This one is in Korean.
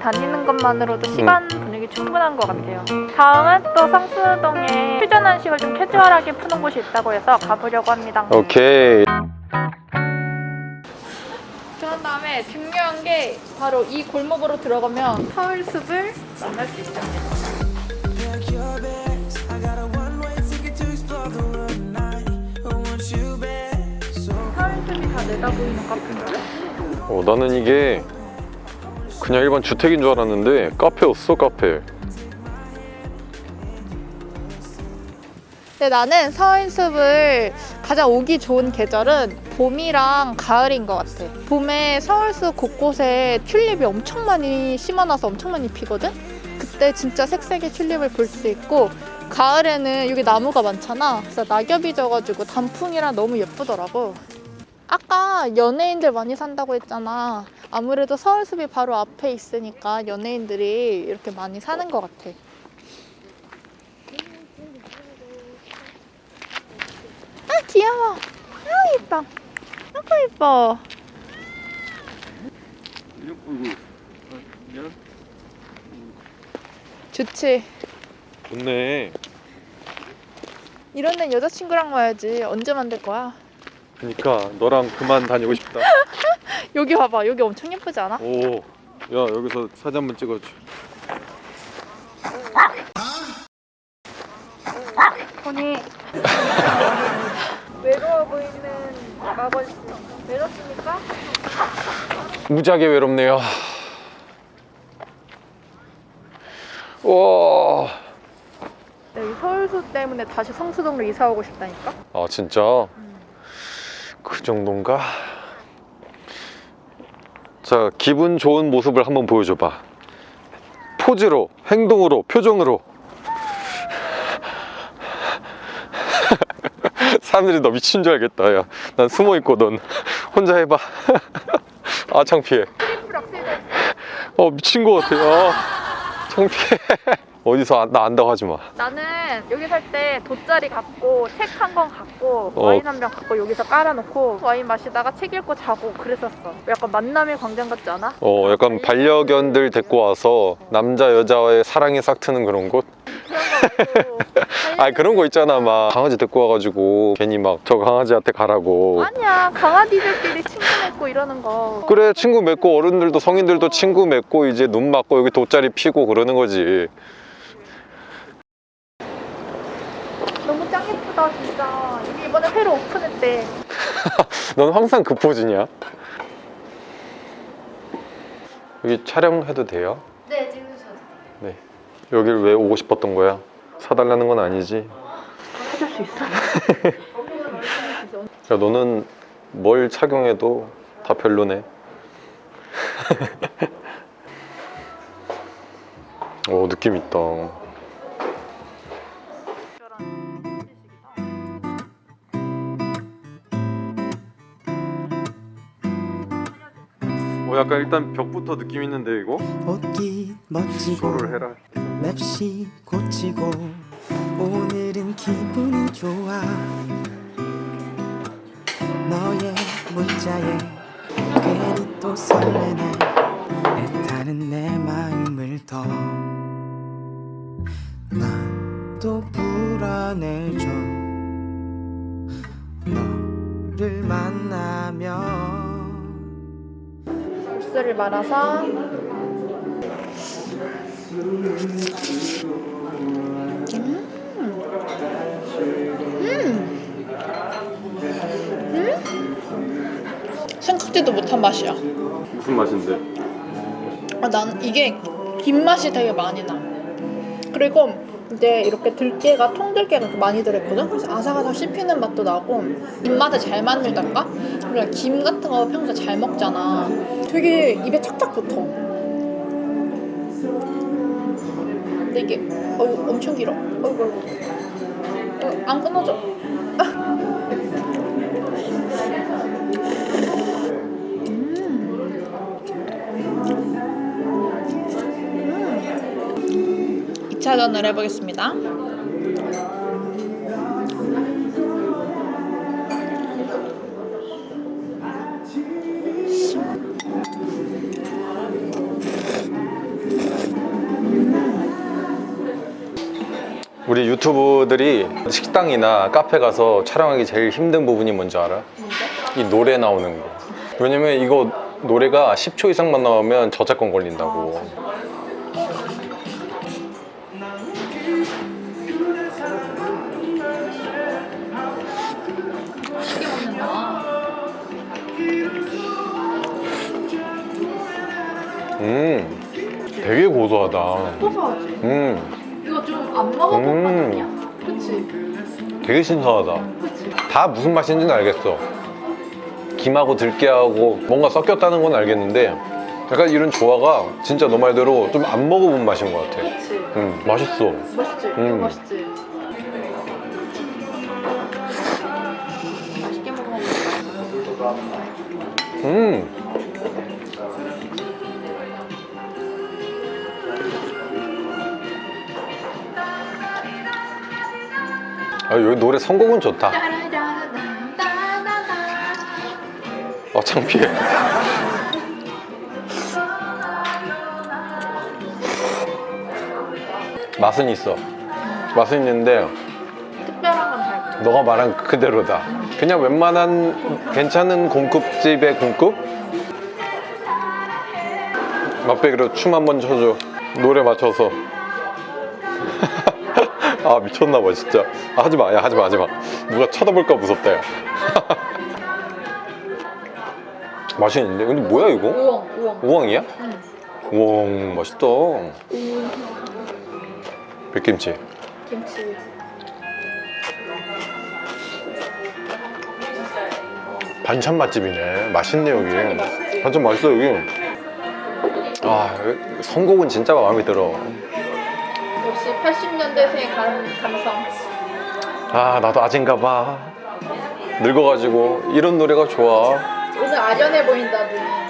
다니는 것만으로도 시간 분위기 충분한 것 같아요. 다음은 또 성수동에 퓨전 한식을 좀 캐주얼하게 푸는 곳이 있다고 해서 가보려고 합니다. 오케이 그런 다음에 중요한 게 바로 이 골목으로 들어가면 서울숲을 만날 수. So 서울숲이 다 내다보이는 카페인데? 어, 나는 이게 그냥 일반 주택인 줄 알았는데 카페였어 카페 근데 나는 서울숲을 가장 오기 좋은 계절은 봄이랑 가을인 것 같아. 봄에 서울숲 곳곳에 튤립이 엄청 많이 심어놔서 엄청 많이 피거든? 그때 진짜 색색의 튤립을 볼 수 있고 가을에는 여기 나무가 많잖아. 그래서 낙엽이 져가지고 단풍이랑 너무 예쁘더라고. 아까 연예인들 많이 산다고 했잖아. 아무래도 서울숲이 바로 앞에 있으니까 연예인들이 이렇게 많이 사는 것 같아. 아 귀여워. 아 이뻐. 아고 이뻐. 좋지. 좋네 이런 데는 여자친구랑 와야지. 언제 만들 거야? 그니까 너랑 그만 다니고 싶다 여기 봐봐. 여기 엄청 예쁘지 않아? 오야 여기서 사진 한번 찍어줘 보니 외로워 보이는 마벌씨 외롭습니까? 무지하게 외롭네요 와 여기 서울숲 때문에 다시 성수동으로 이사 오고 싶다니까? 아 진짜? 그 정도인가? 자 기분 좋은 모습을 한번 보여줘봐. 포즈로 행동으로 표정으로. 사람들이 너 미친 줄 알겠다 야. 난 숨어있고 넌 혼자 해봐. 아 창피해. 어 미친 거 같아. 아 창피해 어디서 안- 나 안다고 하지 마 나는 여기 살 때 돗자리 갖고 책 한 권 갖고 어. 와인 한 병 갖고 여기서 깔아놓고 와인 마시다가 책 읽고 자고 그랬었어. 약간 만남의 광장 같지 않아? 어 약간 반려견들 데리고 와서 남자 여자의 사랑이 싹 트는 그런 곳? 그런 거 같고. 아 그런 거 있잖아 막 강아지 데리고 와가지고 괜히 막 저 강아지한테 가라고 아니야 강아지들끼리 친구 맺고 이러는 거. 그래 친구 맺고 어른들도 성인들도 친구 맺고 이제 눈 맞고 여기 돗자리 피고 그러는 거지 너무 짱 예쁘다 진짜. 여기 이번에 새로 오픈했대. 넌 항상 그 포즈냐? 여기 촬영해도 돼요? 네 찍으셔도 네 여길 왜 오고 싶었던 거야? 사달라는 건 아니지? 해줄 수 있어. 야 너는 뭘 착용해도 다 별로네 오 느낌 있다 어 약간 일단 벽부터 느낌 있는데 이거? 옷깃 멋지고 해라. 맵시 고치고 오늘은 기분이 좋아. 너의 문자에 괜히 또 설레네. 애타는 내 마음을 더. 난 또 불안해져. 너를 만나면 국수를 말아서 생각지도 못한 맛이야. 무슨 맛인데? 아, 난 이게 김 맛이 되게 많이 나. 그리고 이제 이렇게 들깨가 통들깨가 많이 들어있거든. 그래서 아삭아삭 씹히는 맛도 나고 입맛에 잘 맞는달까? 우리가 김 같은 거 평소에 잘 먹잖아. 되게 입에 착착 붙어. 근데 이게 어우, 엄청 길어. 어이구 어이구. 어, 안 끊어져. 2차전을 해보겠습니다. 우리 유튜브들이 식당이나 카페 가서 촬영하기 제일 힘든 부분이 뭔지 알아? 이 노래 나오는 거. 왜냐면 이거 노래가 10초 이상만 나오면 저작권 걸린다고. 되게 고소하다. 고소하지? 음, 이거 좀 안 먹어본 음. 맛 아니야? 그치? 되게 신선하다. 그치? 다 무슨 맛인지는 알겠어. 김하고 들깨하고 뭔가 섞였다는 건 알겠는데 약간 이런 조화가 진짜 너 말대로 좀 안 먹어본 맛인 것 같아. 그치? 음, 맛있어. 맛있지? 음. 맛있지? 맛있게. 음. 아, 여기 노래 선곡은 좋다. 아, 창피해. 맛은 있어. 맛은 있는데 특별한 건 잘. 너가 말한 그대로다. 그냥 웬만한 괜찮은 공급집의 공급? 맛배기로 춤 한번 춰줘. 노래 맞춰서. 아 미쳤나봐 진짜. 아, 하지 마, 야 하지 마, 하지 마. 누가 쳐다볼까 무섭다 야. 맛이 있는데? 근데 뭐야 이거? 우엉, 우엉. 우엉이야? 응. 우엉 맛있다. 백김치. 김치. 반찬 맛집이네. 맛있네 여기. 반찬 맛있어 여기. 아 선곡은 진짜 마음에 들어. 역시 80년대생 감성. 아 나도 아진가 봐. 늙어가지고 이런 노래가 좋아. 오늘 아련해 보인다, 눈이.